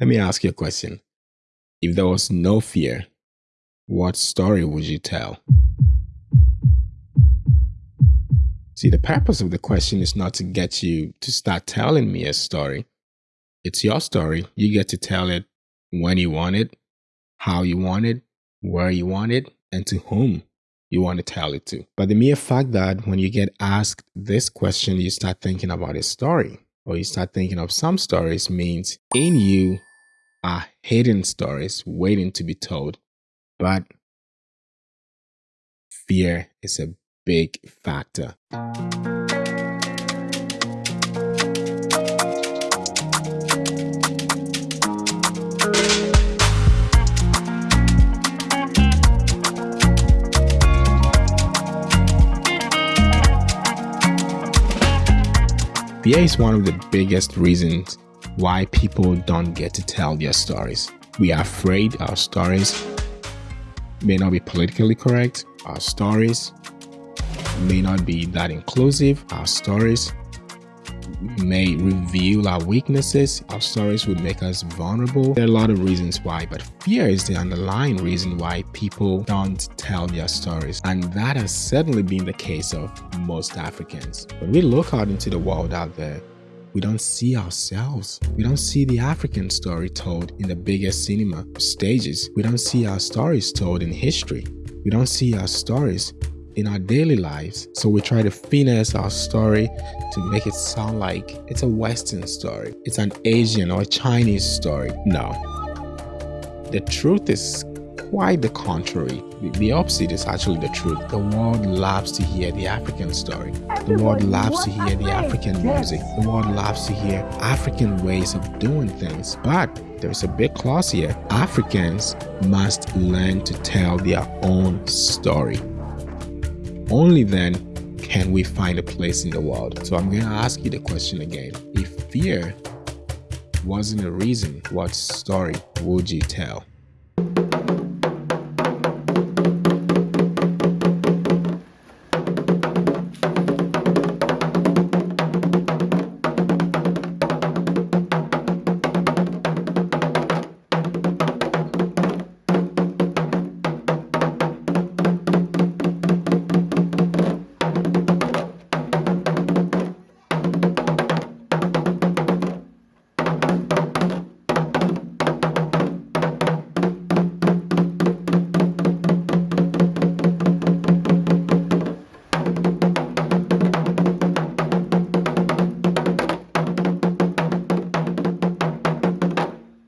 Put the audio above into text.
Let me ask you a question. If there was no fear, what story would you tell? See, the purpose of the question is not to get you to start telling me a story. It's your story. You get to tell it when you want it, how you want it, where you want it, and to whom you want to tell it to. But the mere fact that when you get asked this question, you start thinking about a story or you start thinking of some stories means in you are hidden stories waiting to be told. But fear is a big factor. Fear is one of the biggest reasons why people don't get to tell their stories. We are afraid our stories may not be politically correct, our stories may not be that inclusive. Our stories may reveal our weaknesses. Our stories would make us vulnerable. There are a lot of reasons why, but fear is the underlying reason why people don't tell their stories. And that has certainly been the case of most Africans. When we look out into the world out there, we don't see ourselves. We don't see the African story told in the biggest cinema stages. We don't see our stories told in history. We don't see our stories in our daily lives. So we try to finesse our story to make it sound like it's a Western story, it's an Asian or Chinese story. No. The truth is quite the contrary. The opposite is actually the truth. The world loves to hear the African story. The world loves to hear the African music. The world loves to hear African ways of doing things. But there's a big clause here. Africans must learn to tell their own story. Only then can we find a place in the world. So I'm going to ask you the question again. If fear wasn't a reason, what story would you tell?